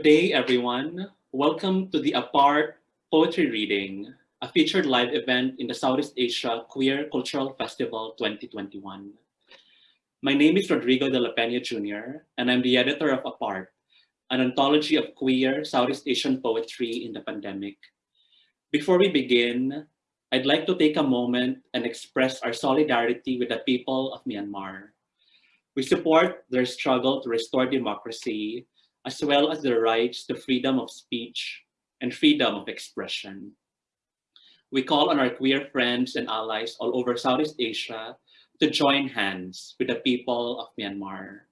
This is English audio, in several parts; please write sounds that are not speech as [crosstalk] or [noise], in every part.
Good day, everyone. Welcome to the Apart Poetry Reading, a featured live event in the Southeast Asia Queer Cultural Festival 2021. My name is Rodrigo de la Peña Jr., and I'm the editor of Apart, an anthology of queer Southeast Asian poetry in the pandemic. Before we begin, I'd like to take a moment and express our solidarity with the people of Myanmar. We support their struggle to restore democracy as well as the rights to freedom of speech and freedom of expression. We call on our queer friends and allies all over Southeast Asia to join hands with the people of Myanmar.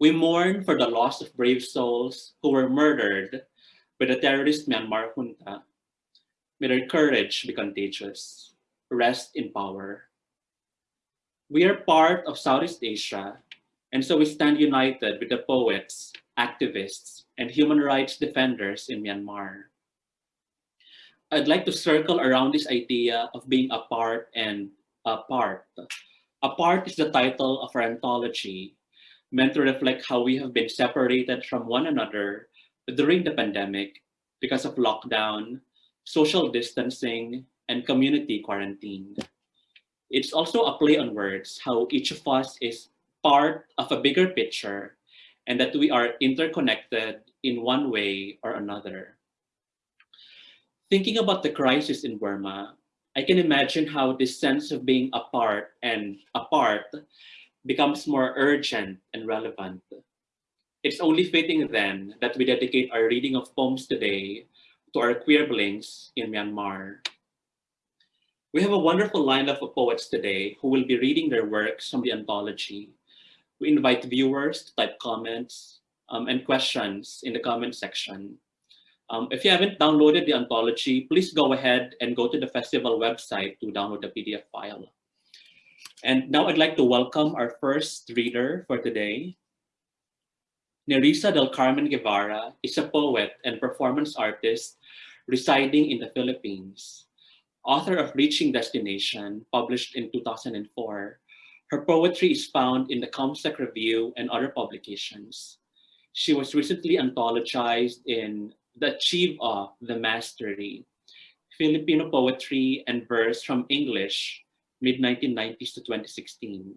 We mourn for the loss of brave souls who were murdered by the terrorist Myanmar junta. May their courage be contagious. Rest in power. We are part of Southeast Asia and so we stand united with the poets, activists, and human rights defenders in Myanmar. I'd like to circle around this idea of being apart and apart. Apart is the title of our anthology, meant to reflect how we have been separated from one another during the pandemic because of lockdown, social distancing, and community quarantine. It's also a play on words, how each of us is part of a bigger picture and that we are interconnected in one way or another. Thinking about the crisis in Burma, I can imagine how this sense of being apart and apart becomes more urgent and relevant. It's only fitting then that we dedicate our reading of poems today to our queer blinks in Myanmar. We have a wonderful lineup of poets today who will be reading their works from the anthology we invite viewers to type comments um, and questions in the comment section. Um, if you haven't downloaded the anthology, please go ahead and go to the festival website to download the PDF file. And now I'd like to welcome our first reader for today. Nerissa del Carmen Guevara is a poet and performance artist residing in the Philippines. Author of Reaching Destination, published in 2004, her poetry is found in the Comsec Review and other publications. She was recently anthologized in The Achieve of the Mastery, Filipino Poetry and Verse from English, mid-1990s to 2016.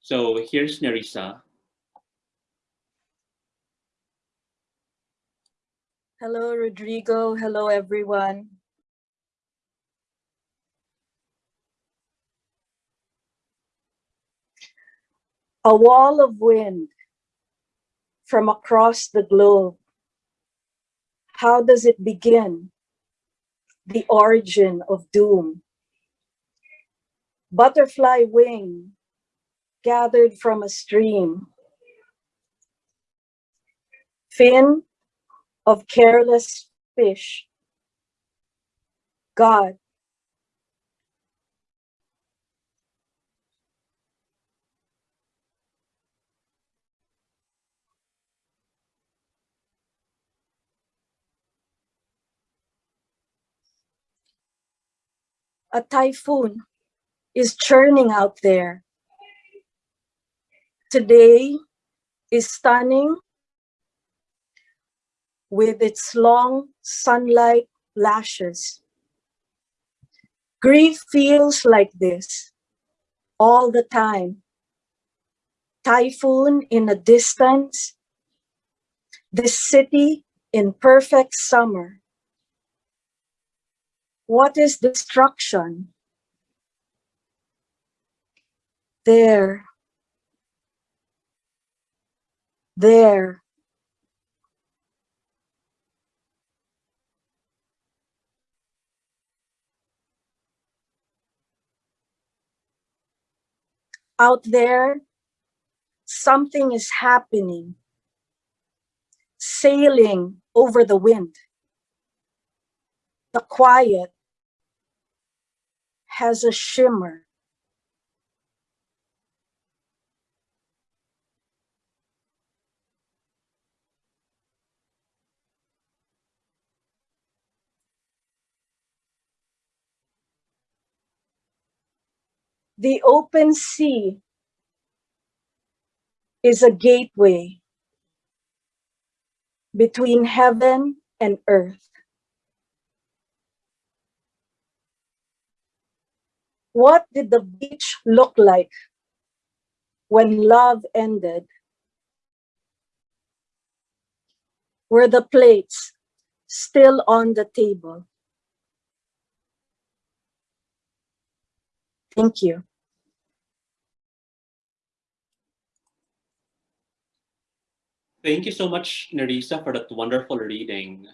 So here's Nerissa. Hello, Rodrigo. Hello, everyone. A wall of wind from across the globe. How does it begin? The origin of doom. Butterfly wing gathered from a stream. Fin of careless fish. God a typhoon is churning out there. Today is stunning with its long sunlight lashes. Grief feels like this all the time. Typhoon in a distance, this city in perfect summer. What is destruction? There. There. Out there, something is happening, sailing over the wind. The quiet has a shimmer. The open sea is a gateway between heaven and earth. What did the beach look like when love ended? Were the plates still on the table? Thank you. Thank you so much, Nerissa, for that wonderful reading.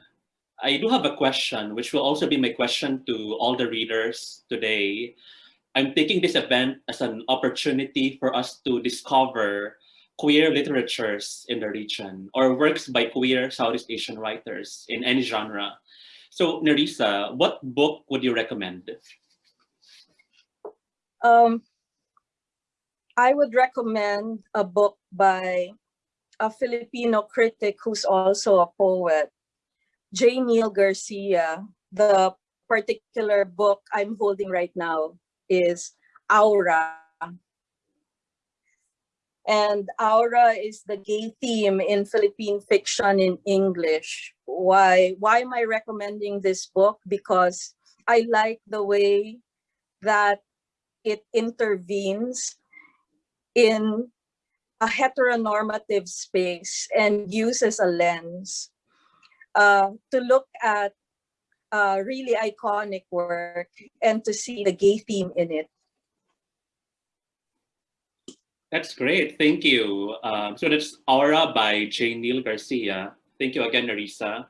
I do have a question, which will also be my question to all the readers today. I'm taking this event as an opportunity for us to discover queer literatures in the region or works by queer Southeast Asian writers in any genre. So Nerissa, what book would you recommend? Um, I would recommend a book by a Filipino critic who's also a poet, J. Neil Garcia. The particular book I'm holding right now is Aura. And Aura is the gay theme in Philippine fiction in English. Why, why am I recommending this book? Because I like the way that it intervenes in a heteronormative space and uses a lens uh, to look at uh, really iconic work and to see the gay theme in it. That's great. Thank you. Um, so that's Aura by J. Neil Garcia. Thank you again, Nerissa.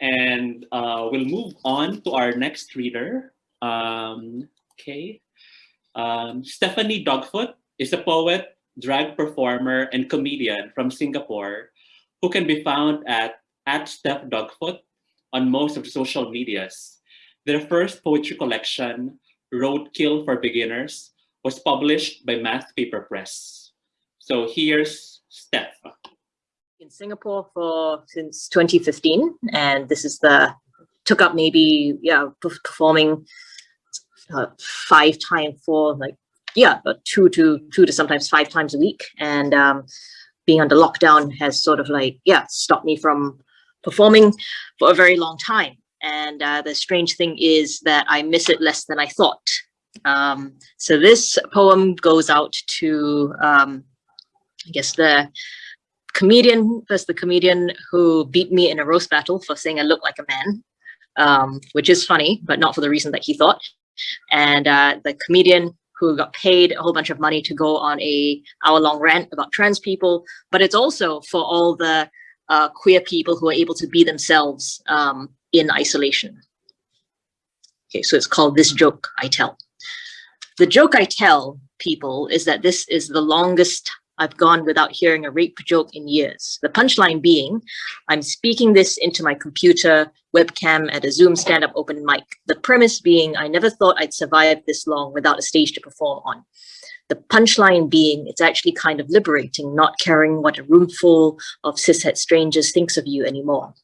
And uh, we'll move on to our next reader. Um, okay. Um, Stephanie Dogfoot is a poet, drag performer, and comedian from Singapore who can be found at, at Steph Dogfoot on most of the social medias. Their first poetry collection, Roadkill for Beginners, was published by Math Paper Press. So here's Steph. In Singapore for since 2015, and this is the took up maybe yeah performing uh, five times for like yeah two to two to sometimes five times a week, and um, being under lockdown has sort of like yeah stopped me from performing for a very long time. And uh, the strange thing is that I miss it less than I thought. Um, so this poem goes out to, um, I guess, the comedian, first the comedian who beat me in a roast battle for saying I look like a man, um, which is funny, but not for the reason that he thought. And uh, the comedian who got paid a whole bunch of money to go on a hour long rant about trans people, but it's also for all the uh, queer people who are able to be themselves um, in isolation. Okay, so it's called This Joke I Tell. The joke I tell people is that this is the longest I've gone without hearing a rape joke in years. The punchline being, I'm speaking this into my computer webcam at a Zoom stand-up open mic. The premise being, I never thought I'd survive this long without a stage to perform on. The punchline being it's actually kind of liberating, not caring what a room full of cishet strangers thinks of you anymore.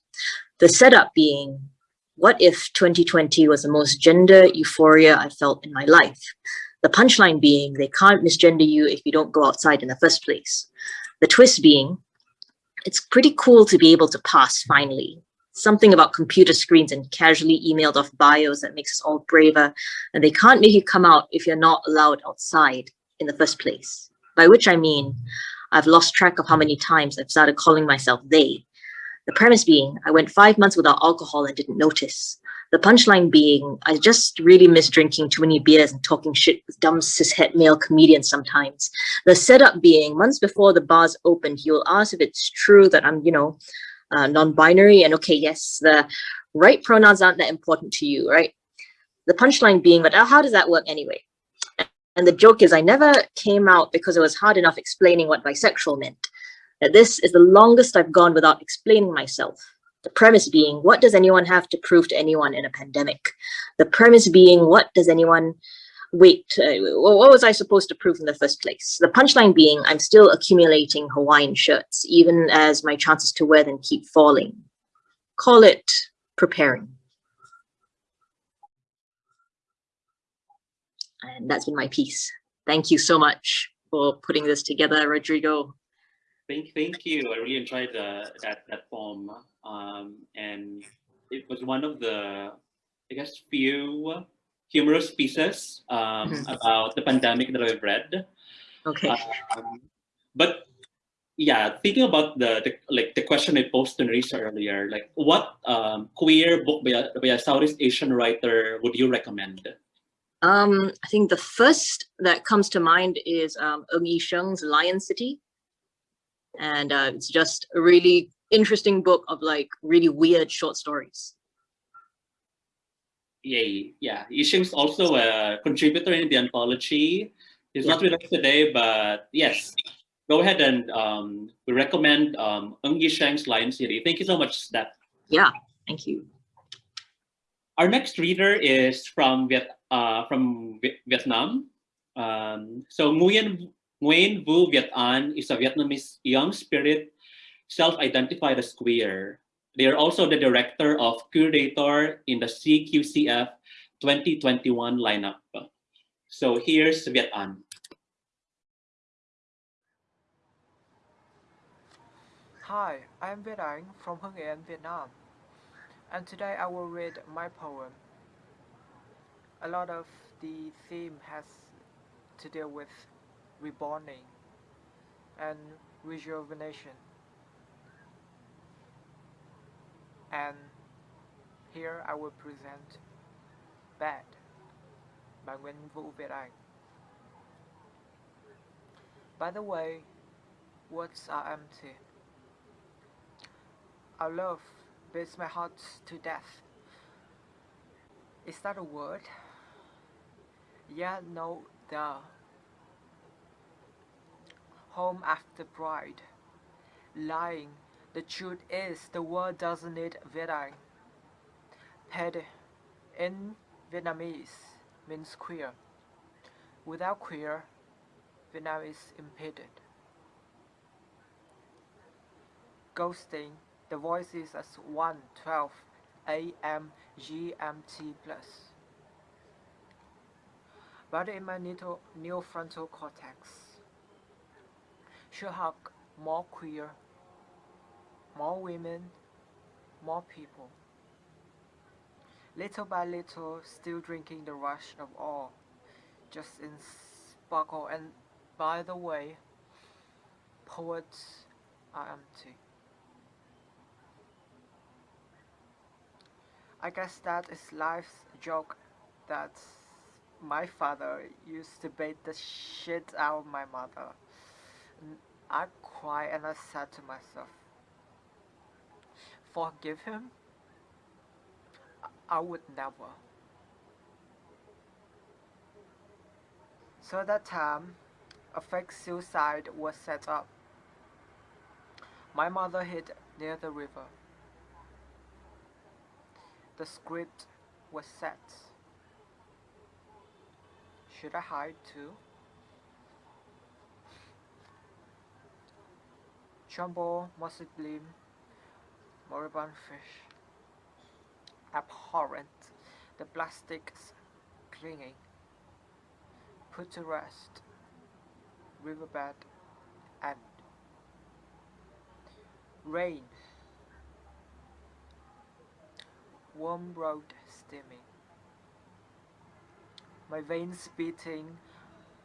The setup being, what if 2020 was the most gender euphoria I felt in my life? The punchline being they can't misgender you if you don't go outside in the first place. The twist being it's pretty cool to be able to pass finally. Something about computer screens and casually emailed off bios that makes us all braver. And they can't make you come out if you're not allowed outside in the first place. By which I mean, I've lost track of how many times I've started calling myself they. The premise being, I went five months without alcohol and didn't notice. The punchline being, I just really miss drinking too many beers and talking shit with dumb cishet male comedians sometimes. The setup being, months before the bars opened, he will ask if it's true that I'm, you know, uh, non-binary and okay, yes, the right pronouns aren't that important to you, right? The punchline being, but how does that work anyway? And the joke is I never came out because it was hard enough explaining what bisexual meant. That this is the longest I've gone without explaining myself. The premise being, what does anyone have to prove to anyone in a pandemic? The premise being, what does anyone, wait, what was I supposed to prove in the first place? The punchline being, I'm still accumulating Hawaiian shirts, even as my chances to wear them keep falling. Call it preparing. And that's been my piece. Thank you so much for putting this together, Rodrigo. Thank, thank you. I really enjoyed the, that that poem, um, and it was one of the, I guess, few humorous pieces um, Mhm. about the pandemic that I've read. Okay. Um, but yeah, thinking about the, the like the question I posed to Nerissa earlier, like what um, queer book by a, by a Southeast Asian writer would you recommend? Um, I think the first that comes to mind is um, Ng Yi Sheng's Lion City. And uh, it's just a really interesting book of like really weird short stories. Yeah, yeah. Yisheng's also a contributor in the anthology. He's not with us today, but yes, go ahead and um, we recommend um, Ng Yisheng's Lion City. Thank you so much, Steph. Yeah, thank you. Our next reader is from Viet uh, from Vi- Vietnam. Um, so Nguyen Nguyen Vu Viet An is a Vietnamese young spirit, self-identified as queer. They are also the director of curator in the CQCF 2021 lineup. So here's Viet An. Hi, I'm Viet Anh from Hưng Vietnam, and today I will read my poem. A lot of the theme has to deal with reborning and rejuvenation. And here I will present Bad by Nguyen Vũ Viet Anh. By the way, words are empty. Our love beats my heart to death. Is that a word? Yeah, no, the home after bride. Lying. The truth is, the world doesn't need Viet Anh. Ped in Vietnamese means queer. Without queer, Vietnam is impeded. Ghosting the voice is as 112 AM GMT plus. But in my neo neofrontal cortex, should have more queer, more women, more people. Little by little, still drinking the rush of all, just in sparkle. And by the way, poets are empty. I guess that is life's joke that my father used to beat the shit out of my mother. I cried and I said to myself, forgive him? I- would never. So that time, a fake suicide was set up. My mother hid near the river. The script was set. Should I hide too? Jumbo, mossy gleam, moribund fish. Abhorrent, the plastics clinging. put to rest, riverbed, and rain, warm road steaming, my veins beating,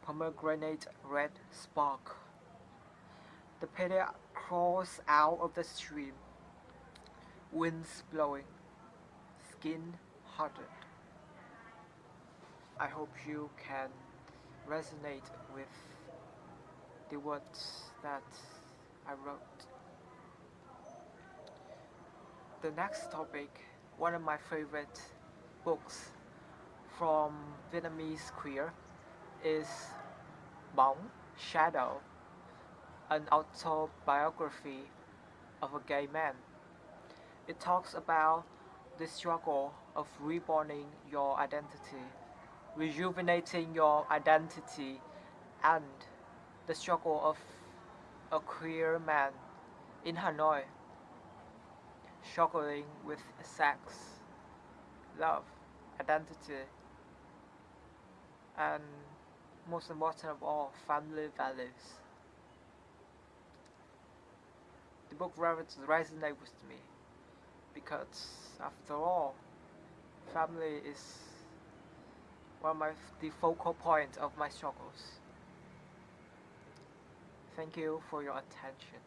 pomegranate red spark. The pity crawls out of the stream, winds blowing, skin hardened. I hope you can resonate with the words that I wrote. The next topic, one of my favorite books from Vietnamese queer is Bóng Shadow, an autobiography of a gay man. It talks about the struggle of reborning your identity, rejuvenating your identity, and the struggle of a queer man in Hanoi, struggling with sex, love, identity, and most important of all, family values. The book resonates with me because after all, family is one of my, the focal point of my struggles. Thank you for your attention.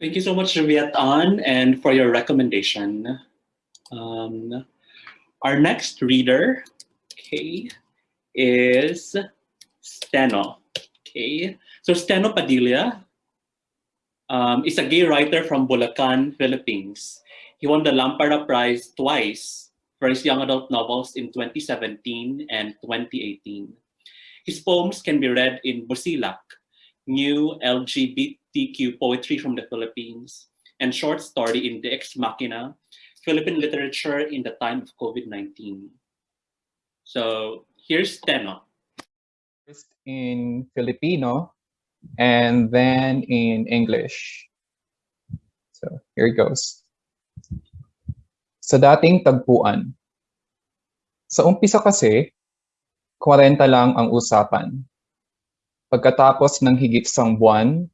Thank you so much, Viet An, and for your recommendation. Um, our next reader, okay, is Steno. Okay, so Steno Padilla um, is a gay writer from Bulacan, Philippines. He won the Lampara Prize twice for his young adult novels in 2017 and 2018. His poems can be read in Busilak, new LGBTQ poetry from the Philippines, and short story in De Ex Machina, Philippine literature in the time of COVID-19. So here's Steno. First in Filipino and then in English. So here it goes. Sa dating tagpuan. Sa umpisa kasi, 40 lang ang usapan. Pagkatapos ng higit sang buwan,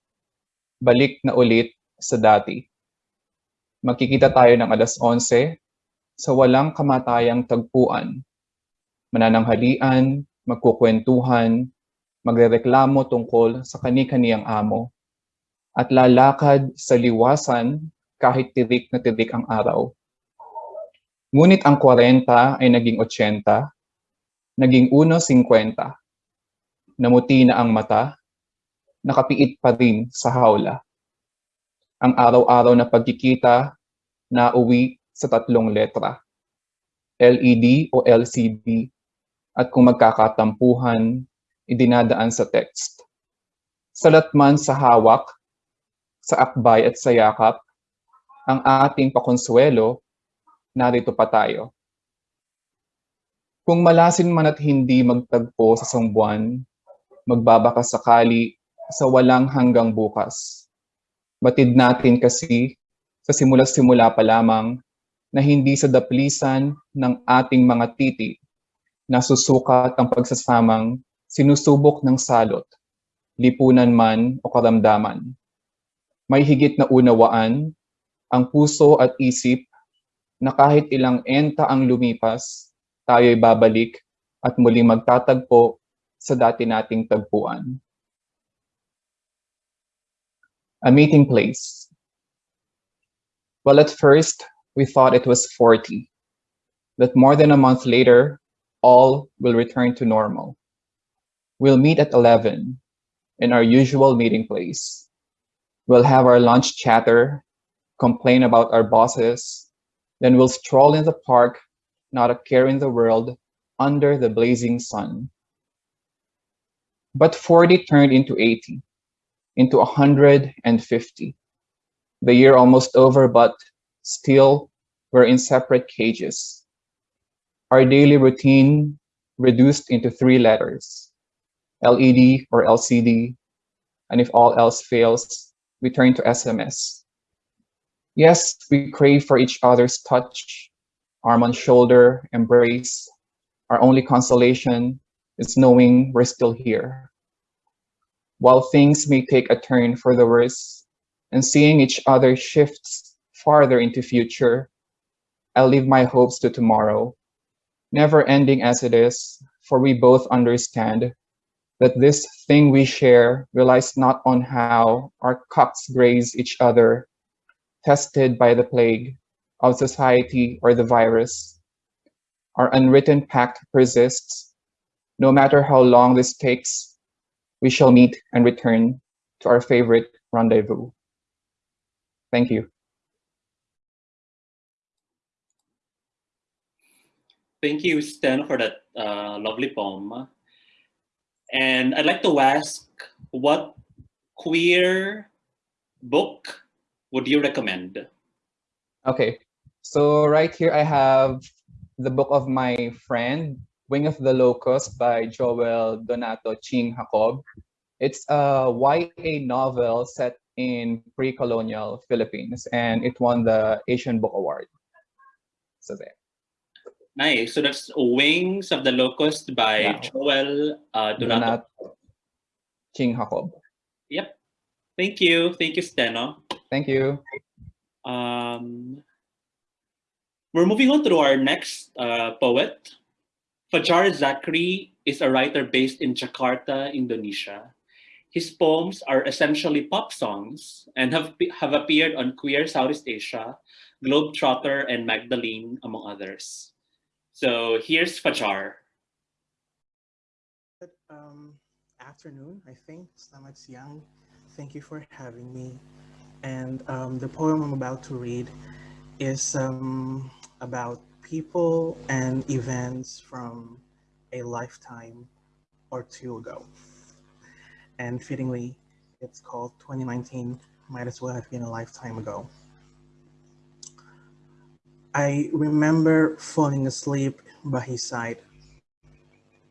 balik na ulit sa dati. Makikita tayo ng alas 11 sa walang kamatayang tagpuan. Manananghalian, magkukwentuhan, magrereklamo tungkol sa kani-kaniyang amo, at lalakad sa liwasan kahit tirik na tirik ang araw. Ngunit ang 40 ay naging 80, naging 1.50. Namuti na ang mata, nakapiit pa rin sa hawla. Ang araw-araw na pagkikita na uwi sa tatlong letra. LED o LCD at kung magkakatampuhan, idinadaan sa text. Salat man sa hawak, sa akbay at sa yakap, ang ating pakonsuelo, narito pa tayo. Kung malasin man at hindi magtagpo sa sangbuan, magbabaka sakali sa walang hanggang bukas. Batid natin kasi sa simula-simula pa lamang na hindi sa daplisan ng ating mga titi na susukat ang pagsasamang sinusubok ng salot, lipunan man o karamdaman. May higit na unawaan ang puso at isip na kahit ilang enta ang lumipas, tayo'y babalik at muling magtatagpo sa dati nating tagpuan. A meeting place. Well, at first, we thought it was 40, but more than a month later, all will return to normal. We'll meet at 11 in our usual meeting place. We'll have our lunch chatter, complain about our bosses, then we'll stroll in the park, not a care in the world, under the blazing sun. But 40 turned into 80, into 150. The year almost over, but still we're in separate cages. Our daily routine reduced into three letters, LED or LCD, and if all else fails, we turn to SMS. Yes, we crave for each other's touch, arm on shoulder, embrace, Our only consolation is knowing we're still here. While things may take a turn for the worse and seeing each other shifts farther into future, I'll leave my hopes to tomorrow, never ending as it is, for we both understand that this thing we share relies not on how our cups graze each other, tested by the plague of society or the virus. Our unwritten pact persists. No matter how long this takes, we shall meet and return to our favorite rendezvous. Thank you. Thank you, Stan, for that uh, lovely poem. And I'd like to ask, what queer book would you recommend? Okay, so right here I have the book of my friend, Wing of the Locust by Joel Donato Ching Jacob. It's a YA novel set in pre-colonial Philippines and it won the Asian Book Award. So there. Nice. So that's Wings of the Locust by Yeah. Joel uh, Donato. Donato Ching Jacob. Yep. Thank you. Thank you, Steno. Thank you. Um, we're moving on to our next uh, poet. Fajar Zakri is a writer based in Jakarta, Indonesia. His poems are essentially pop songs and have, have appeared on Queer Southeast Asia, Globetrotter, and Magdalene, among others. So here's Fajar. Good um, afternoon, I think. Selamat siang. Thank you for having me. And um, the poem I'm about to read is um, about people and events from a lifetime or two ago. And fittingly, it's called 2019 Might As Well Have Been a Lifetime Ago. I remember falling asleep by his side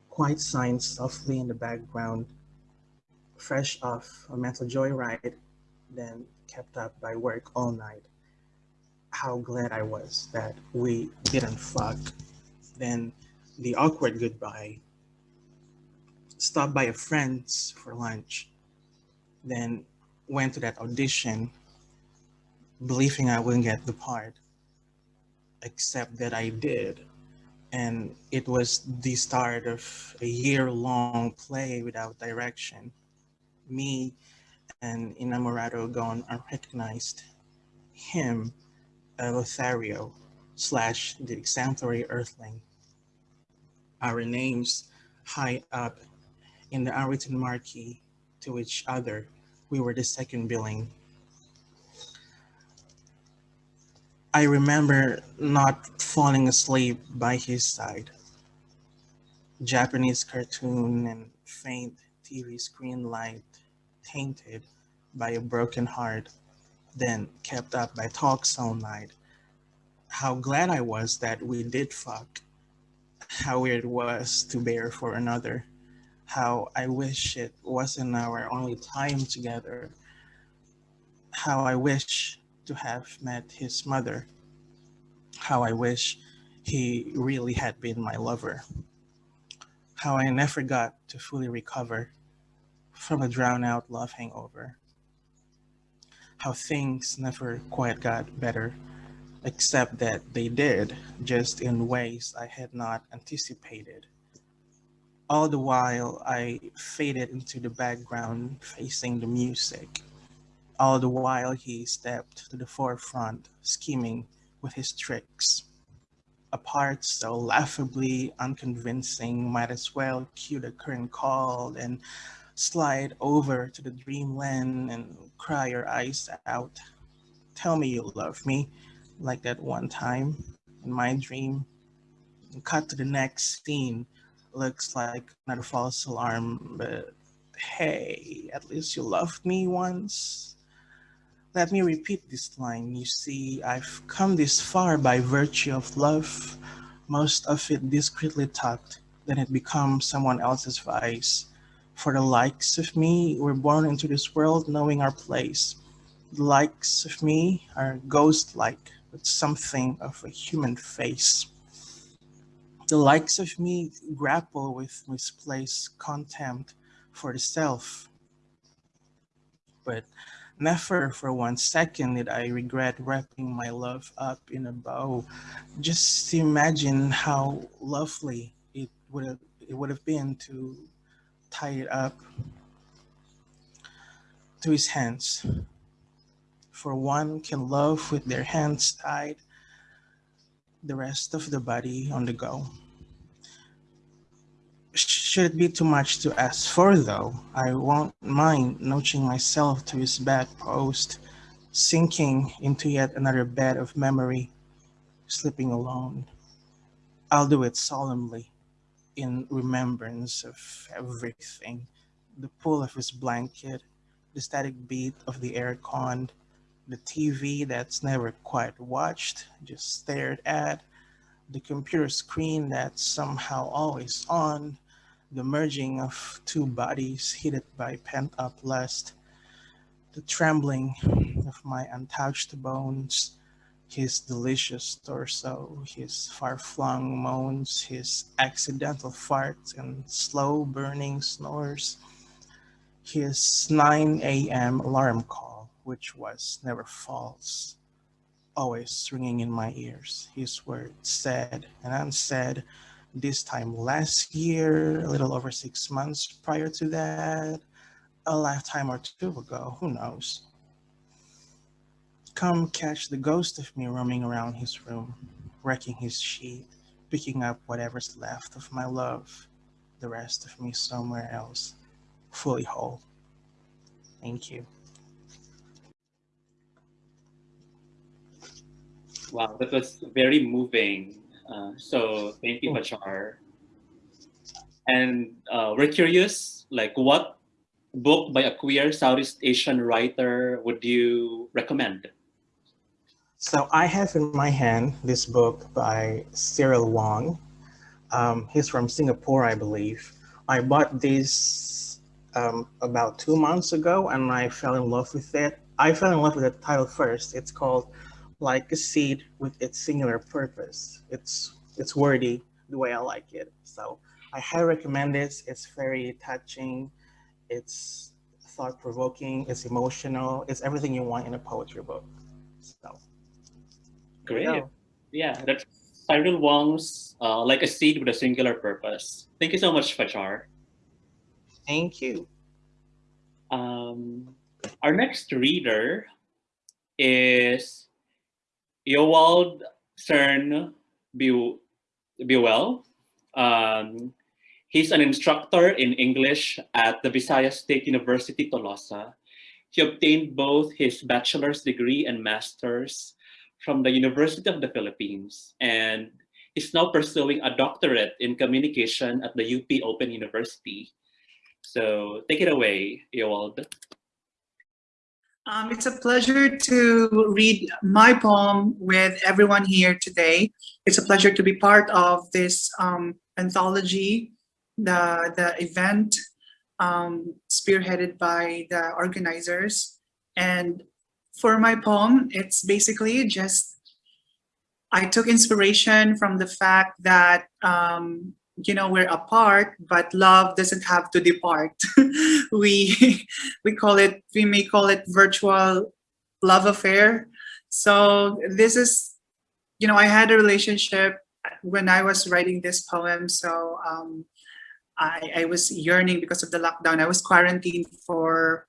quiet signs softly in the background, fresh off a mental joyride, then kept up by work all night. How glad I was that we didn't fuck. Then the awkward goodbye. Stopped by a friend's for lunch. Then went to that audition, believing I wouldn't get the part. Except that I did and it was the start of a year-long play without direction. Me and Inamorado gone unrecognized. Him, a Lothario slash the exemplary earthling. Our names high up in the unwritten marquee to each other. We were the second billing. I remember not falling asleep by his side. Japanese cartoon and faint TV screen light tainted by a broken heart, then kept up by talks all night. How glad I was that we did fuck. How weird it was to bear for another. How I wish it wasn't our only time together. How I wish to have met his mother. How I wish he really had been my lover. How I never got to fully recover from a drown out love hangover. How things never quite got better, except that they did, just in ways I had not anticipated. All the while I faded into the background facing the music all the while he stepped to the forefront, scheming with his tricks. A part so laughably unconvincing might as well cue the current call and slide over to the dreamland and cry your eyes out. Tell me you love me, like that one time in my dream. And cut to the next scene. Looks like another false alarm, but hey, at least you loved me once. Let me repeat this line. You see, I've come this far by virtue of love, most of it discreetly tucked, then it becomes someone else's vice. For the likes of me, we're born into this world knowing our place. The likes of me are ghost-like, with something of a human face. The likes of me grapple with misplaced contempt for the self. But never for one second did I regret wrapping my love up in a bow. Just imagine how lovely it would have it would have been to tie it up to his hands. For one can love with their hands tied, the rest of the body on the go. Should it be too much to ask for, though, I won't mind notching myself to his bedpost, sinking into yet another bed of memory, sleeping alone. I'll do it solemnly, in remembrance of everything. The pull of his blanket, the static beat of the aircon, the TV that's never quite watched, just stared at, the computer screen that's somehow always on, the merging of two bodies heated by pent-up lust, the trembling of my untouched bones, his delicious torso, his far-flung moans, his accidental farts and slow burning snores, his 9 a.m. alarm call, which was never false, always ringing in my ears. His words said and unsaid, this time last year, a little over six months prior to that, a lifetime or two ago, who knows. Come catch the ghost of me roaming around his room, wrecking his sheet, picking up whatever's left of my love, the rest of me somewhere else, fully whole. Thank you. Wow, that was very moving. Uh, so thank you, Oh. Fajar. And uh, we're curious, like what book by a queer Southeast Asian writer would you recommend? So I have in my hand this book by Cyril Wong. Um, he's from Singapore, I believe. I bought this um, about two months ago and I fell in love with it. I fell in love with the title first. It's called Like a Seed with Its Singular Purpose. It's, it's wordy the way I like it. So I highly recommend this. It's very touching. It's thought-provoking. It's emotional. It's everything you want in a poetry book. So Great. go. Yeah, that's Cyril Wong's uh, Like a Seed with a Singular Purpose. Thank you so much, Fajar. thank you. Um, our next reader is Yowald Cern Bu- Buell. Um, he's an instructor in English at the Visayas State University, Tolosa. He obtained both his bachelor's degree and master's from the University of the Philippines, and is now pursuing a doctorate in communication at the UP Open University. So take it away, Ewald. Um, it's a pleasure to read my poem with everyone here today. It's a pleasure to be part of this um, anthology, the, the event um, spearheaded by the organizers. And for my poem, it's basically just, I took inspiration from the fact that um, you know we're apart but love doesn't have to depart. [laughs] We [laughs] we call it we may call it virtual love affair. So this is you know i had a relationship when i was writing this poem so um i i was yearning because of the lockdown. I was quarantined for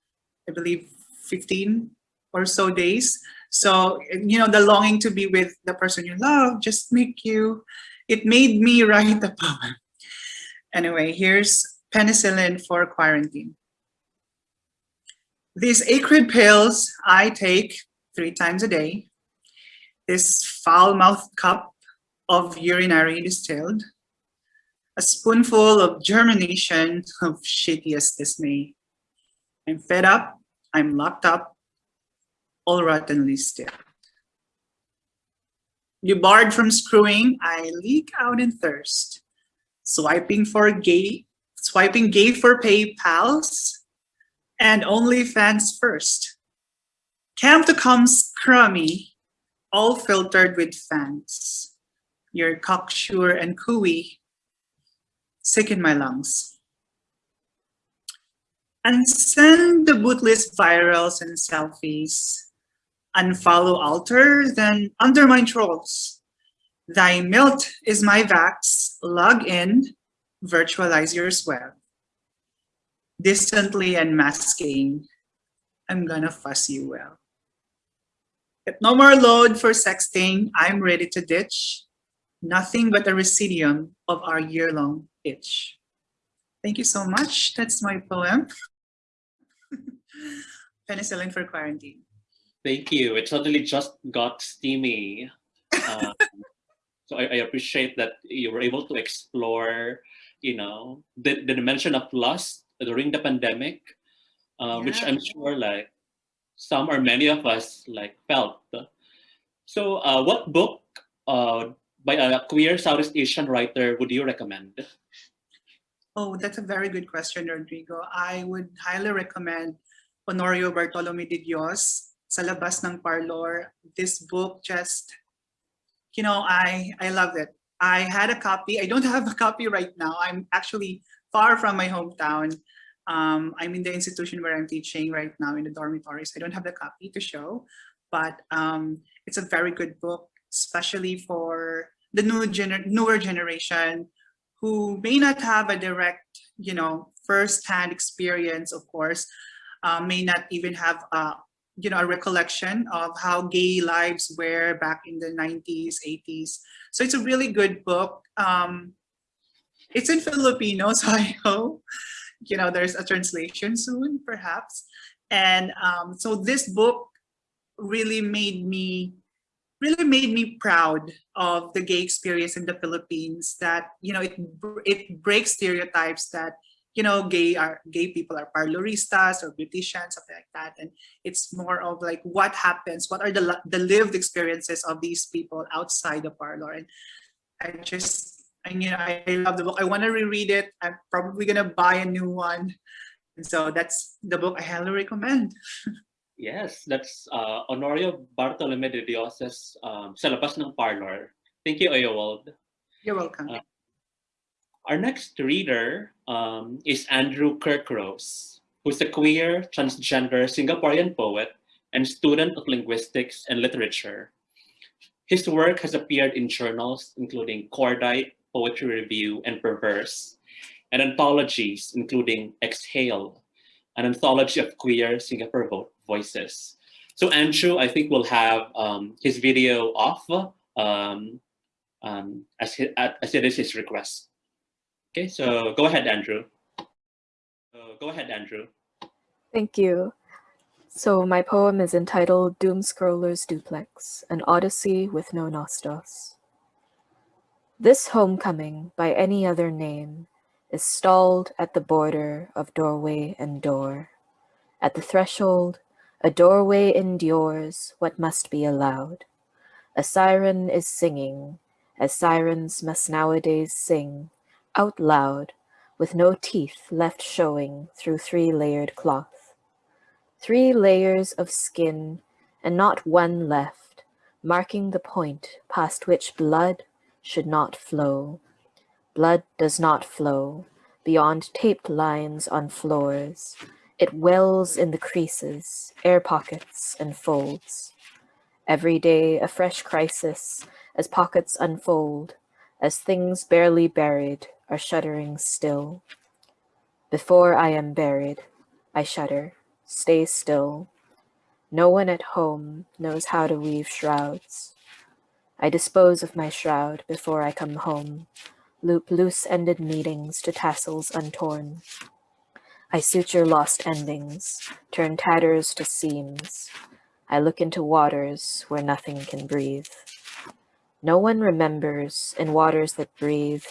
i believe 15 or so days so you know the longing to be with the person you love just make you it made me [laughs] write a poem. Anyway, here's penicillin for quarantine. These acrid pills I take three times a day. This foul-mouthed cup of urinary distilled. A spoonful of germination [laughs] of shittiest dismay. I'm fed up, I'm locked up, all rottenly still. You barred from screwing, I leak out in thirst. Swiping for gay, swiping gay for PayPals, and OnlyFans first. Camp to come scrummy, all filtered with fans. You're cocksure and cooey sicken my lungs. And send the bootless virals and selfies. Unfollow altars and undermine trolls. Thy milt is my vax, log in, virtualize your sweat. Distantly unmasking, I'm gonna fuss you well. If no more load for sexting, I'm ready to ditch. Nothing but a residuum of our year-long itch. Thank you so much. That's my poem. [laughs] Penicillin for quarantine. Thank you. It suddenly just got steamy. Um, [laughs] so I, I appreciate that you were able to explore, you know, the, the dimension of lust during the pandemic, uh, which I'm sure like some or many of us like felt. So uh, what book uh, by a queer Southeast Asian writer would you recommend? Oh, that's a very good question, Rodrigo. I would highly recommend Honorio Bartolome de Dios, Sa Labas ng Parlor. This book just, you know, I, I love it. I had a copy. I don't [laughs] have a copy right now. I'm actually far from my hometown. Um, I'm in the institution where I'm teaching right now in the dormitories. I don't have the copy to show, but um, it's a very good book, especially for the new gener newer generation who may not have a direct, you know, first-hand experience, of course, uh, may not even have, uh, you know, a recollection of how gay lives were back in the 90s, 80s. So it's a really good book. Um, it's in Filipino, [laughs] so I hope, you know, there's a translation soon, perhaps. And um, so this book really made me really made me proud of the gay experience in the Philippines that you know it it breaks stereotypes that you know gay are gay people are parloristas or beauticians something like that. And it's more of like what happens? What are the the lived experiences of these people outside the parlor? And I just and you know I love the book. I want to reread it. I'm probably gonna buy a new one. And so that's the book I highly recommend. [laughs] Yes, that's uh, Honorio Bartolome de Dios's um, Sa ng Parlor. Thank you, Oyewald. you're welcome. Uh, Our next reader um, is Andrew Kirkrose, who's a queer, transgender Singaporean poet and student of linguistics and literature. His work has appeared in journals including Cordite, Poetry Review, and Perverse, and anthologies including Exhale, an anthology of queer Singapore vo- voices. So Andrew, I think we'll have um, his video off um, um, as, hi- as it is his request. Okay, so go ahead, Andrew. So go ahead, Andrew. Thank you. So my poem is entitled Doom Scroller's Duplex, an Odyssey with no Nostos. This homecoming, by any other name, is stalled at the border of doorway and door. At the threshold, a doorway endures what must be allowed. A siren is singing, as sirens must nowadays sing, out loud, with no teeth left showing through three-layered cloth. Three layers of skin, and not one left, marking the point past which blood should not flow. Blood does not flow beyond taped lines on floors. It wells in the creases, air pockets, and folds. Every day a fresh crisis as pockets unfold, as things barely buried are shuddering still. Before I am buried, I shudder, stay still. No one at home knows how to weave shrouds. I dispose of my shroud before I come home, loop loose-ended meetings to tassels untorn. I suture lost endings, turn tatters to seams. I look into waters where nothing can breathe. No one remembers in waters that breathe,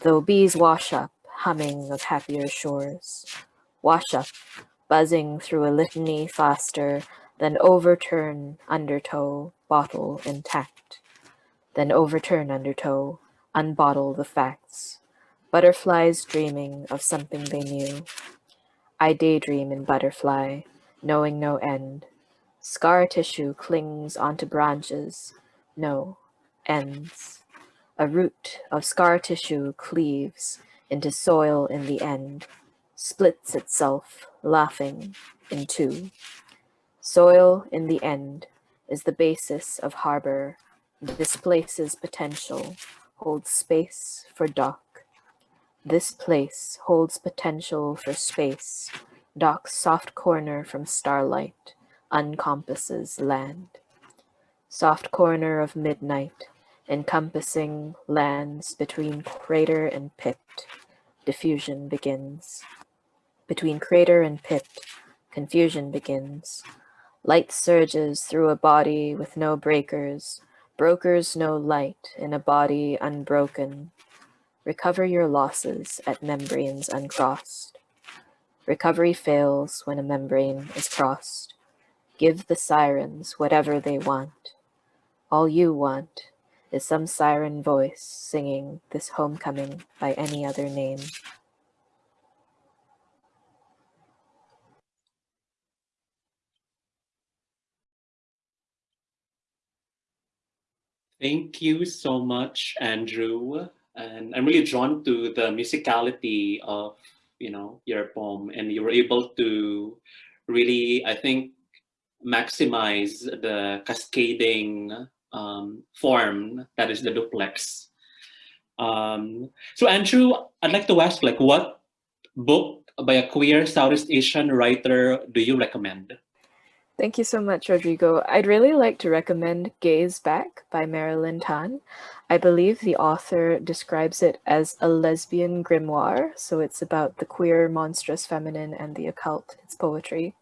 though bees wash up, humming of happier shores. Wash up, buzzing through a litany faster than overturn undertow, bottle intact. Then overturn undertow, unbottle the facts. Butterflies dreaming of something they knew. I daydream in butterfly, knowing no end. Scar tissue clings onto branches, no ends. A root of scar tissue cleaves into soil in the end, splits itself, laughing, in two. Soil in the end is the basis of harbor, displaces potential, holds space for dock. This place holds potential for space, dock's soft corner from starlight, uncompasses land. Soft corner of midnight, encompassing lands between crater and pit, diffusion begins. Between crater and pit, confusion begins. Light surges through a body with no breakers, brokers no light in a body unbroken. Recover your losses at membranes uncrossed. Recovery fails when a membrane is crossed. Give the sirens whatever they want. All you want is some siren voice singing this homecoming by any other name. Thank you so much, Andrew. And I'm really drawn to the musicality of, you know, your poem and you were able to really, I think, maximize the cascading um, form that is the duplex. Um, so Andrew, I'd like to ask like what book by a queer Southeast Asian writer do you recommend? Thank you so much, Rodrigo. I'd really like to recommend Gaze Back by Marylyn Tan. I believe the author describes it as a lesbian grimoire, so it's about the queer, monstrous feminine, and the occult. It's poetry.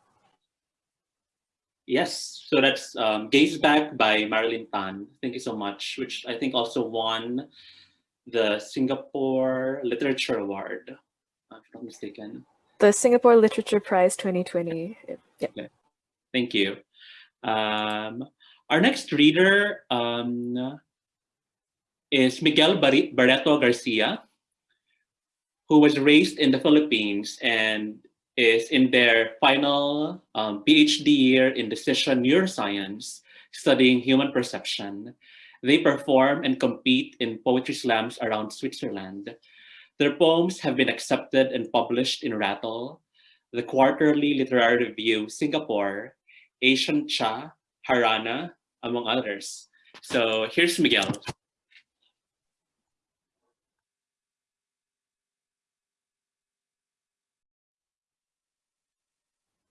Yes, so that's um, Gaze Back by Marylyn Tan. Thank you so much, which I think also won the Singapore Literature Award, if I'm not mistaken. The Singapore Literature Prize 2020. Yeah. Okay. Thank you. Um, our next reader um, is Miguel Barreto Garcia, who was raised in the Philippines and is in their final um, PhD year in decision neuroscience, studying human perception. They perform and compete in poetry slams around Switzerland. Their poems have been accepted and published in Rattle, the Quarterly Literary Review Singapore, Asian Cha, Harana, among others. So here's Miguel.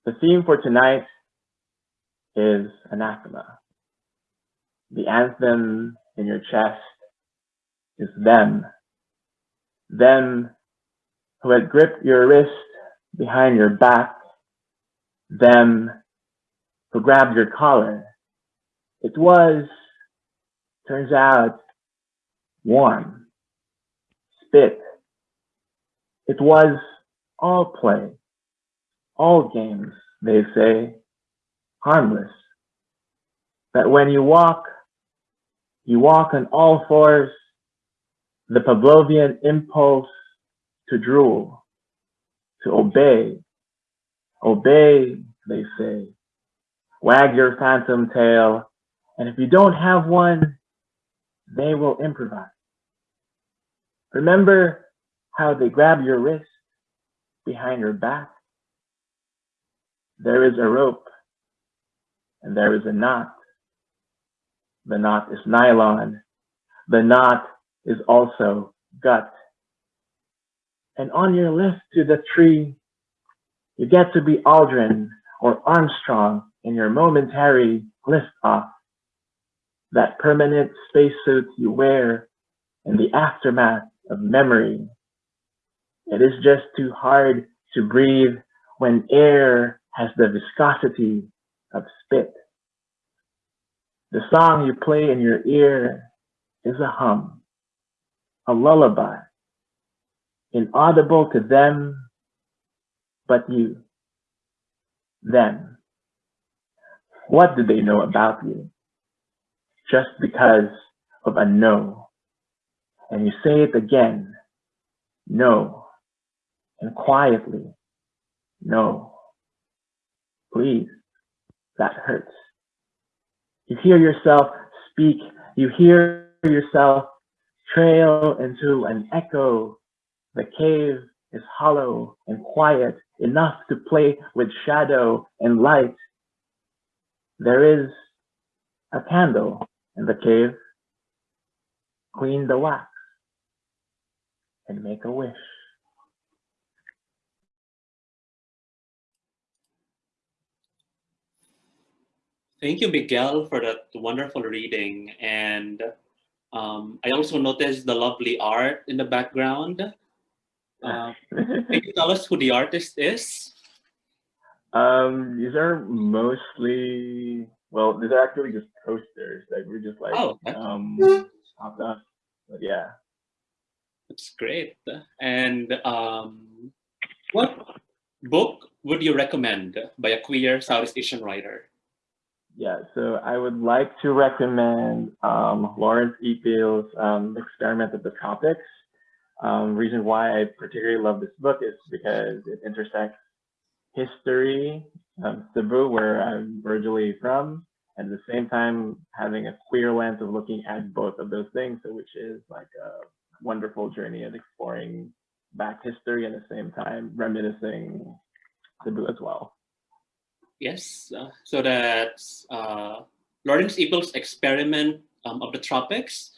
The theme for tonight is anathema. The anthem in your chest is them. Them who had gripped your wrist behind your back. Them who grabbed your collar. It was, turns out, warm. Spit. It was all play all games, they say, harmless. That when you walk, you walk on all fours, the Pavlovian impulse to drool, to obey. Obey, they say. Wag your phantom tail, and if you don't have one, they will improvise. Remember how they grab your wrist behind your back there is a rope and there is a knot. The knot is nylon. The knot is also gut. And on your lift to the tree, you get to be Aldrin or Armstrong in your momentary lift off. That permanent spacesuit you wear in the aftermath of memory. It is just too hard to breathe when air has the viscosity of spit. The song you play in your ear is a hum, a lullaby, inaudible to them, but you, them. What do they know about you? Just because of a no. And you say it again, no, and quietly, no. Please, that hurts. You hear yourself speak. You hear yourself trail into an echo. The cave is hollow and quiet enough to play with shadow and light. There is a candle in the cave. Clean the wax and make a wish. Thank you, Miguel, for that wonderful reading. And um, I also noticed the lovely art in the background. [laughs] Uh, can you tell us who the artist is? Um, these are mostly well, these are actually just posters. Like we're just like Oh, okay. um up. But yeah. That's great. And um, what book would you recommend by a queer Southeast Asian writer? Yeah, so I would like to recommend um, Lawrence E. Peel's um, Experiment of the Tropics. Um, reason why I particularly love this book is because it intersects history, um, Cebu, where I'm originally from, and at the same time having a queer lens of looking at both of those things, so which is like a wonderful journey of exploring back history and at the same time reminiscing Cebu as well. Yes, uh, so that's uh, Lawrence Ypil's Experiment um, of the Tropics,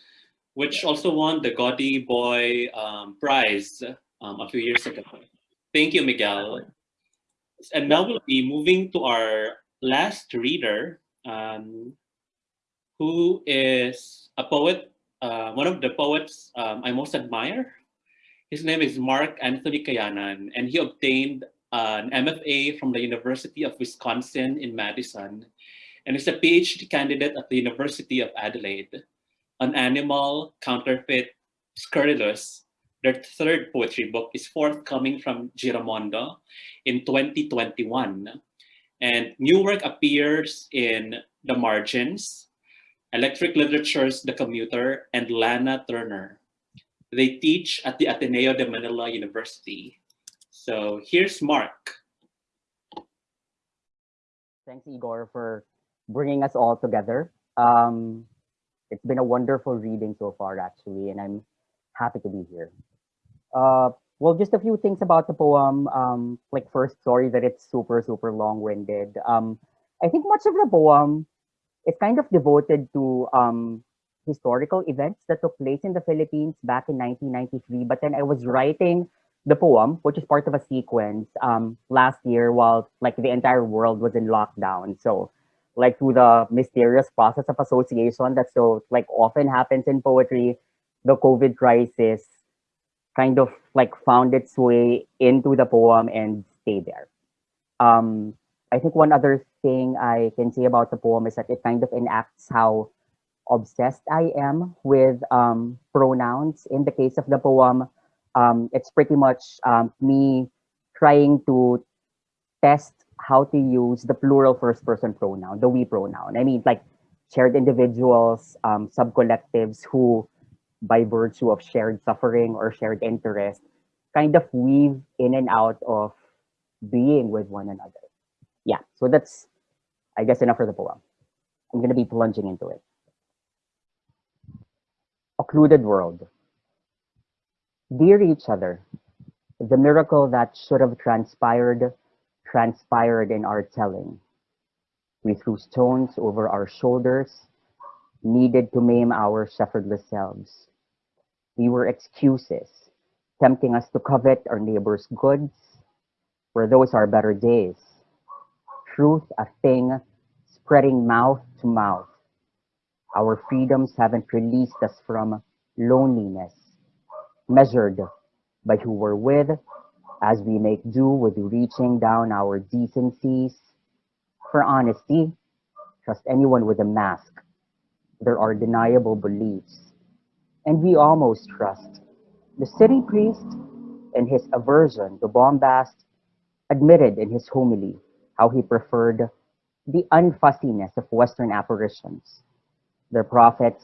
which also won the Gaudy Boy um, Prize um, a few years ago. Thank you, Miguel. And now we'll be moving to our last reader, um, who is a poet, uh, one of the poets um, I most admire. His name is Mark Anthony Cayanan, and he obtained Uh, an MFA from the University of Wisconsin in Madison, and is a PhD candidate at the University of Adelaide. An Animal, Counterfeit, Scurrilous, their third poetry book is forthcoming from Giramondo in 2021. And new work appears in The Margins, Electric Literature's The Commuter, and Lana Turner. They teach at the Ateneo de Manila University. So here's Mark. Thanks, Igor, for bringing us all together. Um, it's been a wonderful reading so far, actually, and I'm happy to be here. Uh, well, just a few things about the poem. Um, like first, sorry that it's super, super long-winded. Um, I think much of the poem is kind of devoted to um, historical events that took place in the Philippines back in 1993. But then I was writing the poem, which is part of a sequence um, last year while like the entire world was in lockdown. So like through the mysterious process of association that so like often happens in poetry, the COVID crisis kind of like found its way into the poem and stayed there. Um, I think one other thing I can say about the poem is that it kind of enacts how obsessed I am with um, pronouns. In the case of the poem, um, it's pretty much um, me trying to test how to use the plural first person pronoun, the we pronoun. I mean, like shared individuals, um, sub-collectives who, by virtue of shared suffering or shared interest, kind of weave in and out of being with one another. Yeah, so that's, I guess, enough for the poem. I'm going to be plunging into it. Occluded world. Dear each other, the miracle that should have transpired, transpired in our telling. We threw stones over our shoulders, needed to maim our shepherdless selves. We were excuses, tempting us to covet our neighbor's goods, were those are better days. Truth a thing, spreading mouth to mouth. Our freedoms haven't released us from loneliness, measured by who we're with, as we make do with reaching down our decencies. For honesty, trust anyone with a mask. There are deniable beliefs. And we almost trust the city priest in his aversion to bombast admitted in his homily how he preferred the unfussiness of Western apparitions, their prophets,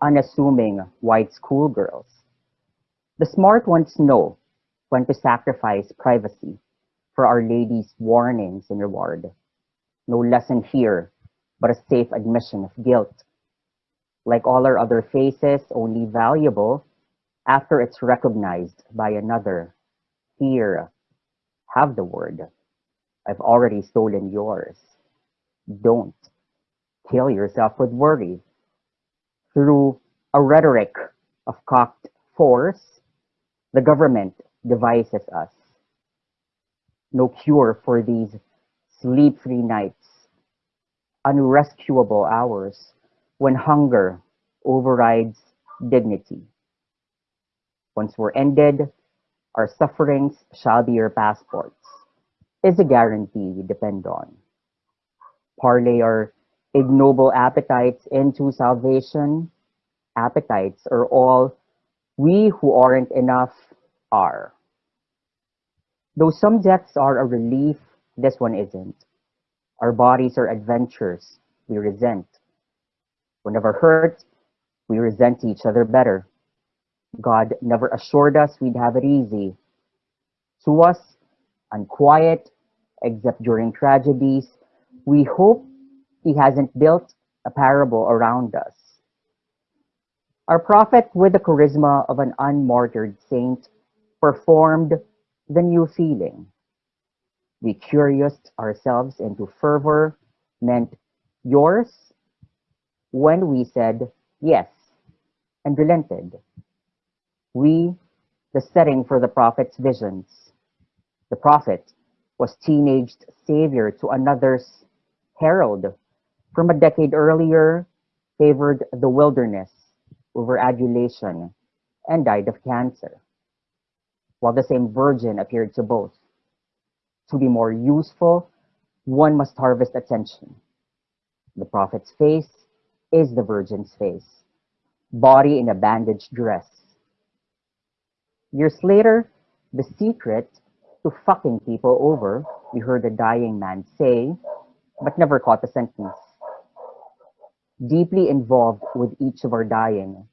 unassuming white schoolgirls. The smart ones know when to sacrifice privacy for Our Lady's warnings and reward. No lesson here, but a safe admission of guilt. like all our other faces, only valuable after it's recognized by another. Here, have the word. I've already stolen yours. Don't kill yourself with worry. Through a rhetoric of cocked force, the government devises us. No cure for these sleep-free nights, unrescuable hours when hunger overrides dignity. Once we're ended, our sufferings shall be your passports, is a guarantee we depend on. Parlay our ignoble appetites into salvation. Appetites are all we who aren't enough are. Though some deaths are a relief, this one isn't. Our bodies are adventures we resent. Whenever hurt, we resent each other better. God never assured us we'd have it easy. To us, unquiet, except during tragedies, we hope he hasn't built a parable around us. Our prophet, with the charisma of an unmartyred saint, performed the new feeling. We curiosed ourselves into fervor meant yours when we said yes and relented. We, the setting for the prophet's visions. The prophet was teenaged savior to another's herald from a decade earlier, favored the wilderness over adulation and died of cancer, while the same virgin appeared to both. To be more useful, one must harvest attention. The prophet's face is the virgin's face, body in a bandaged dress. Years later, the secret to fucking people over, we heard a dying man say, but never caught the sentence deeply involved with each of our dying,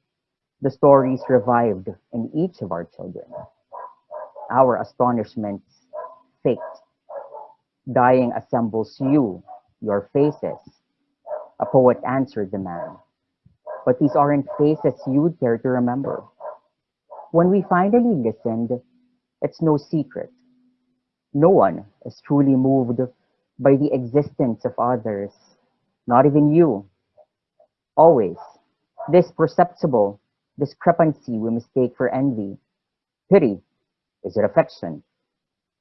the stories revived in each of our children. Our astonishments faked. Dying assembles you, your faces. A poet answered the man. But these aren't faces you'd care to remember. When we finally listened, it's no secret. No one is truly moved by the existence of others, not even you. Always, this perceptible discrepancy we mistake for envy. Pity, is it affection?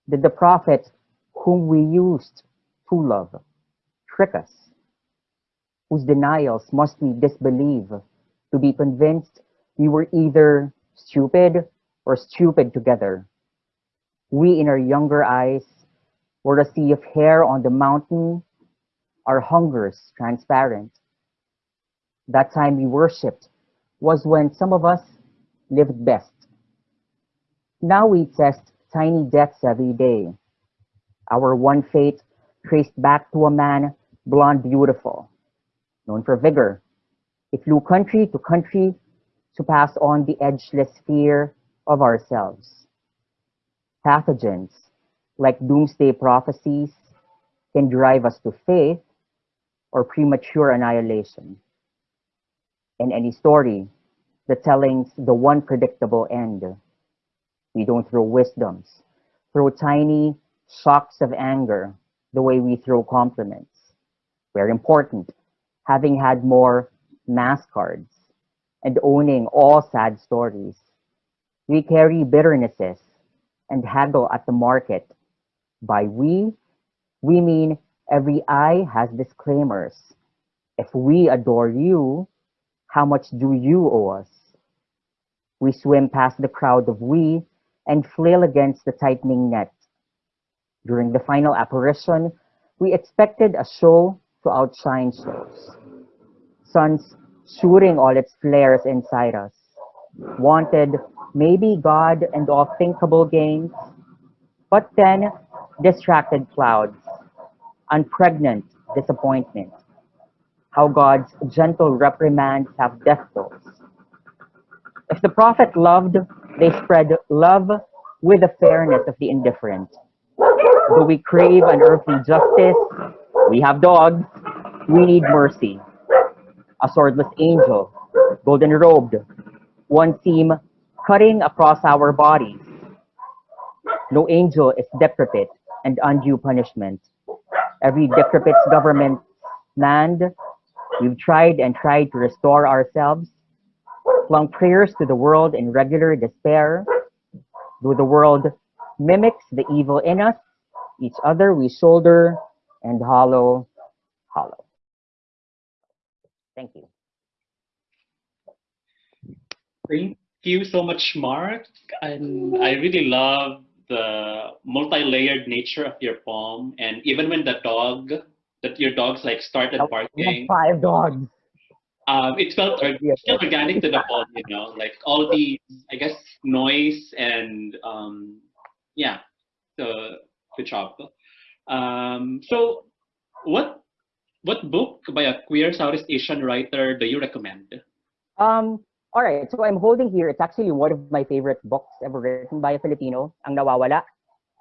Did the prophet whom we used to love trick us? Whose denials must we disbelieve to be convinced we were either stupid or stupid together? We in our younger eyes were a sea of hair on the mountain, our hungers transparent that time we worshipped was when some of us lived best. Now we test tiny deaths every day. Our one fate traced back to a man, blonde beautiful, known for vigor. He flew country to country to pass on the edgeless fear of ourselves. Pathogens, like doomsday prophecies, can drive us to faith or premature annihilation in any story, the telling's the one predictable end. We don't throw wisdoms, throw tiny shocks of anger the way we throw compliments. We're important, having had more mass cards and owning all sad stories. We carry bitternesses and haggle at the market. By we, we mean every eye has disclaimers. If we adore you, how much do you owe us? We swim past the crowd of we and flail against the tightening net. During the final apparition, we expected a show to outshine shows. Suns shooting all its flares inside us. Wanted maybe God and all thinkable gains, but then distracted clouds, unpregnant disappointment how God's gentle reprimands have death tolls. If the prophet loved, they spread love with the fairness of the indifferent. Do we crave an earthly justice? We have dogs. We need mercy. A swordless angel golden robed, one seam cutting across our bodies. No angel is decrepit and undue punishment. Every decrepit government land, we've tried and tried to restore ourselves, flung prayers to the world in regular despair. Though the world mimics the evil in us, each other we shoulder and hollow, hollow. Thank you. Thank you so much, Mark. And I really love the multi-layered nature of your poem. And even when the dog, that your dogs like started barking, five dogs. um, it felt or- still organic to the [laughs] poem, you know, like all the, I guess, noise and um, yeah, so good job. Um, so what what book by a queer Southeast Asian writer do you recommend? Um, all right, so I'm holding here, it's actually one of my favorite books ever written by a Filipino, Ang Nawawala,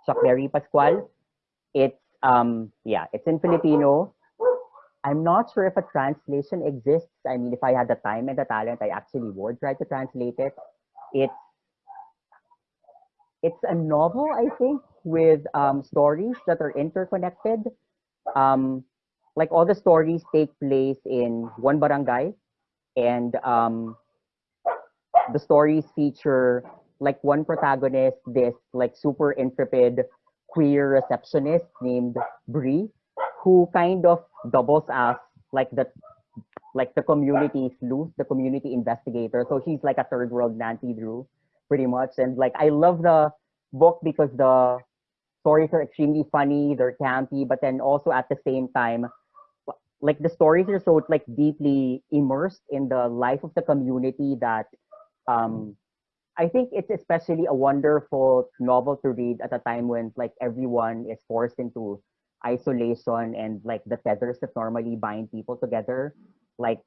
Chuckberry Pascual. It's, um, yeah, it's in Filipino. I'm not sure if a translation exists. I mean, if I had the time and the talent, I actually would try to translate it. It's, it's a novel, I think, with um, stories that are interconnected. Um, like all the stories take place in one barangay, and um, the stories feature like one protagonist, this like super intrepid queer receptionist named Bree, who kind of doubles as like the like the community sleuth, the community investigator. So she's like a third world Nancy Drew, pretty much. And like I love the book because the stories are extremely funny, they're campy, but then also at the same time, like the stories are so like deeply immersed in the life of the community that um I think it's especially a wonderful novel to read at a time when like everyone is forced into isolation and like the tethers that normally bind people together like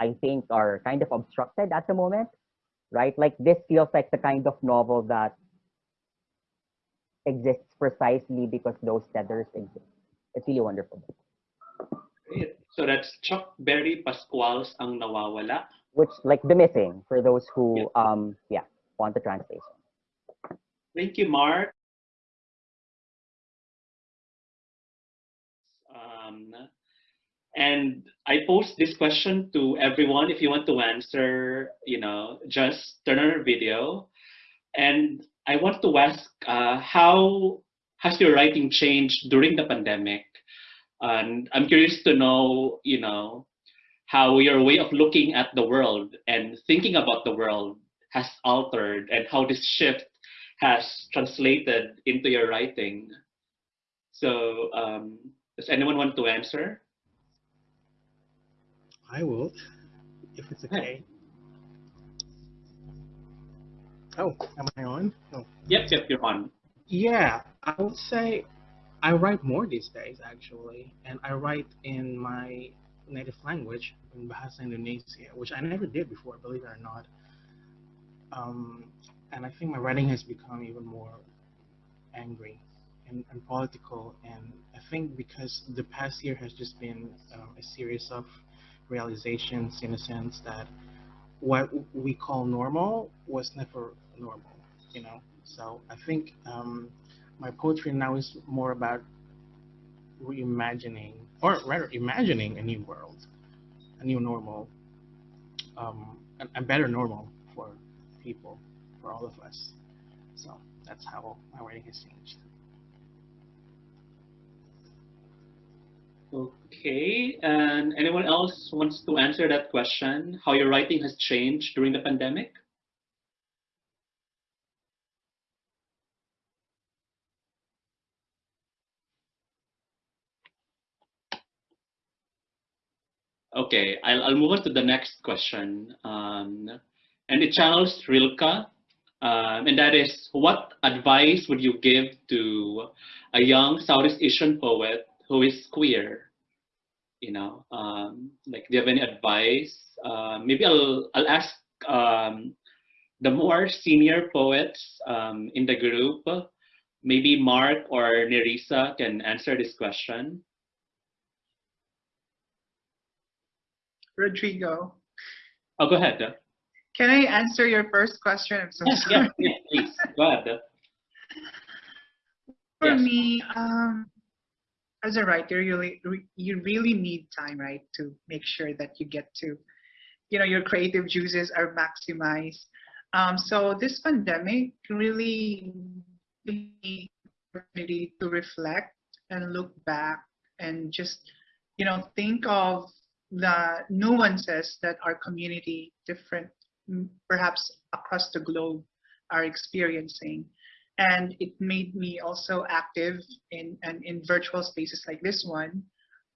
I think are kind of obstructed at the moment right like this feels like the kind of novel that exists precisely because those tethers exist it's really wonderful. So that's Chuckberry Pascual's Ang Nawawala. Which like the missing for those who Yeah. um yeah want the translation Thank you, Mark. Um, and I post this question to everyone. If you want to answer, you know, just turn on your video. And I want to ask, uh, how has your writing changed during the pandemic? And I'm curious to know, you know, how your way of looking at the world and thinking about the world has altered and how this shift has translated into your writing. So, um, does anyone want to answer? I will, if it's okay. Oh, am I on? Oh. Yep, yep, you're on. Yeah, I would say I write more these days actually, and I write in my native language in Bahasa Indonesia, which I never did before, believe it or not. Um, and I think my writing has become even more angry and, and political, and I think because the past year has just been um, a series of realizations in a sense that what we call normal was never normal, you know. So I think um, my poetry now is more about reimagining, or rather, imagining a new world, a new normal, um, a, a better normal for people, for all of us. So that's how my writing has changed. Okay, and anyone else wants to answer that question? How your writing has changed during the pandemic? Okay, I'll, I'll move on to the next question. Um, and it channels Rilke, um, and that is, what advice would you give to a young Southeast Asian poet who is queer? You know, um, like, do you have any advice? Uh, maybe I'll I'll ask um, the more senior poets um, in the group. Maybe Mark or Nerissa can answer this question. Rodrigo. Oh, go ahead. Can I answer your first question? I'm so Yes, sorry. yes, yes, please. Go ahead. For Yes. me, um, as a writer, you really, you really need time, right, to make sure that you get to, you know, your creative juices are maximized. Um, so this pandemic really gave me the opportunity to reflect and look back and just, you know, think of the nuances that our community, different, mm, perhaps across the globe, are experiencing. And it made me also active in and in virtual spaces like this one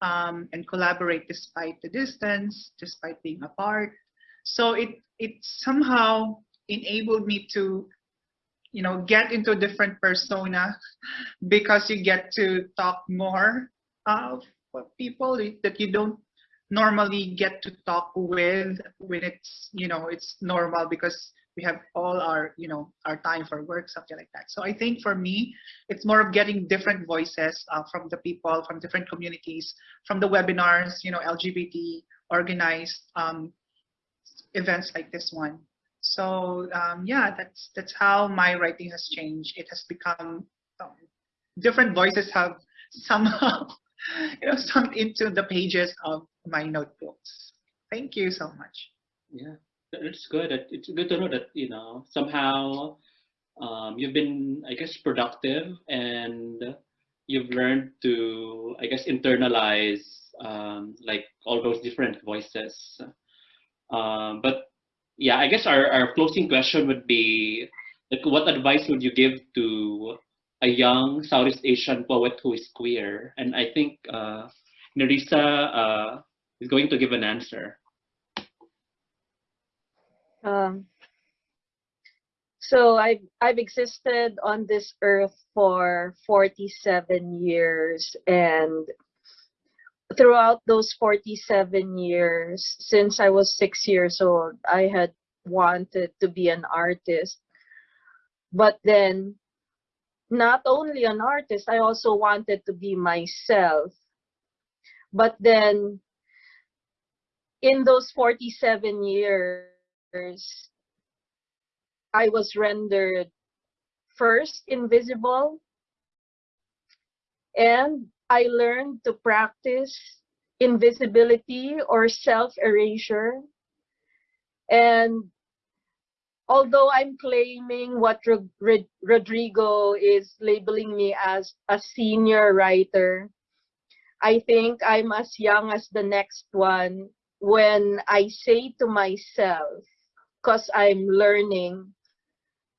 um, and collaborate despite the distance despite being apart. So it it somehow enabled me to you know get into a different persona [laughs] because you get to talk more of people that you don't normally get to talk with when it's you know it's normal because we have all our you know our time for work something like that. So i think for me it's more of getting different voices uh, from the people from different communities from the webinars you know lgbt organized um, events like this one. So um, yeah that's that's how my writing has changed. It has become um, different voices have [laughs] somehow you know sunk into the pages of my notebooks thank you so much Yeah, it's good. It's good to know that you know somehow um, you've been, I guess, productive and you've learned to, I guess, internalize um, like all those different voices. Um, but yeah, I guess our, our closing question would be like, what advice would you give to a young Southeast Asian poet who is queer? And I think uh, Nerissa uh, is going to give an answer. Um, so I've I've existed on this earth for 47 years and throughout those 47 years since I was 6 years old I had wanted to be an artist but then not only an artist I also wanted to be myself but then in those 47 years I was rendered first invisible and I learned to practice invisibility or self erasure. And although I'm claiming what Rod- Rod- Rodrigo is labeling me as a senior writer, I think I'm as young as the next one when I say to myself, because I'm learning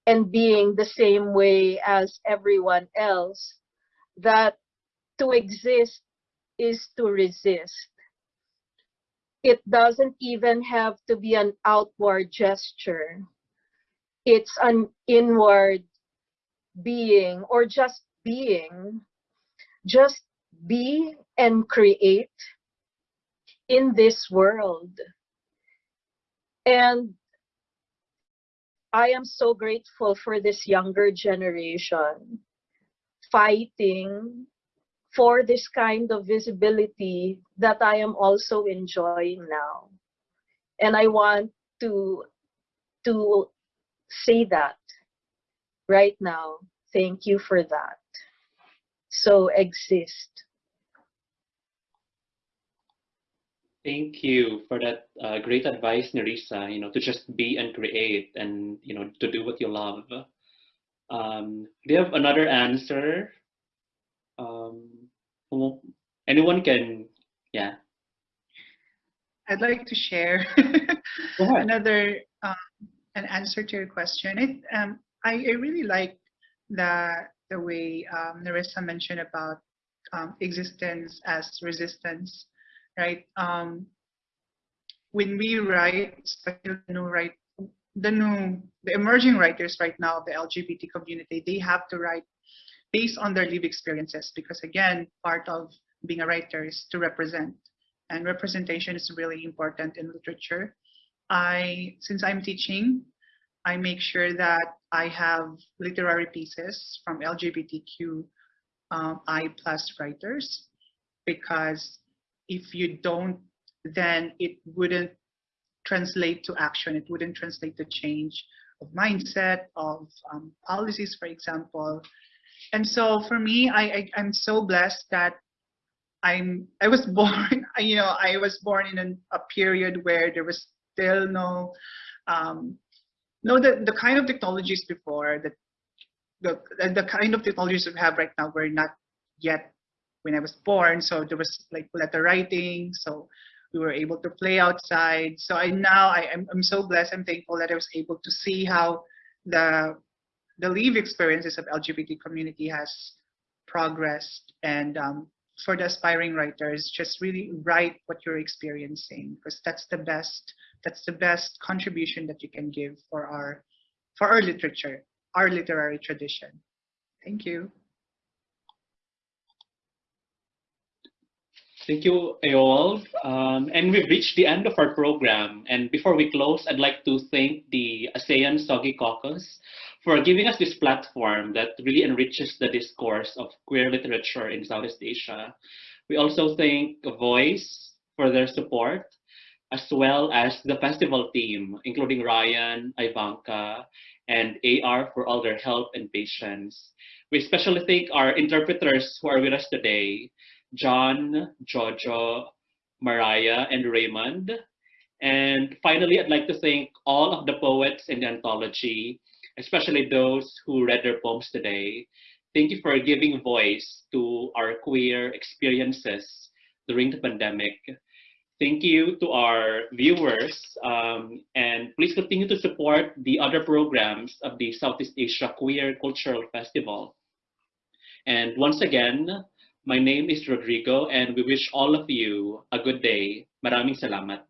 and being the same way as everyone else, that to exist is to resist. It doesn't even have to be an outward gesture. It's an inward being or just being. Just be and create in this world. And I am so grateful for this younger generation fighting for this kind of visibility that I am also enjoying now. And I want to to say that right now. Thank you for that. So exist. Thank you for that uh, great advice, Nerissa. You know, to just be and create, and you know, to do what you love. Um, do you have another answer? Um, anyone can, yeah. I'd like to share [laughs] another um, an answer to your question. It, um, I, I really like the the way um, Narissa mentioned about um, existence as resistance, right? Um, when we write, especially the new the new the emerging writers right now, of the LGBT community, they have to write based on their lived experiences because again, part of being a writer is to represent and representation is really important in literature. I, since I'm teaching, I make sure that I have literary pieces from LGBTQ um, I plus writers, because if you don't, then it wouldn't translate to action. It wouldn't translate to change of mindset, of um, policies, for example. And so for me, I, I I'm so blessed that I'm I was [laughs] born. You know, I was born in an, a period where there was still no um, no the, the kind of technologies before that the the kind of technologies we have right now were not yet when I was born. So there was like letter writing. So we were able to play outside. So I now I, am I'm so blessed. I'm thankful that I was able to see how the the live experiences of LGBT community has progressed and um, for the aspiring writers, just really write what you're experiencing because that's the best that's the best contribution that you can give for our for our literature, our literary tradition. Thank you. Thank you, Aol. Um, and we've reached the end of our program. And before we close, I'd like to thank the ASEAN SOGI Caucus for giving us this platform that really enriches the discourse of queer literature in Southeast Asia. We also thank Voice for their support, as well as the festival team, including Ryan, Ivanka, and AR for all their help and patience. We especially thank our interpreters who are with us today, John, Jojo, Mariah, and Raymond. And finally, I'd like to thank all of the poets in the anthology, especially those who read their poems today. Thank you for giving voice to our queer experiences during the pandemic. Thank you to our viewers, um, and please continue to support the other programs of the Southeast Asia Queer Cultural Festival. And once again, my name is Rodrigo and we wish all of you a good day. Maraming salamat.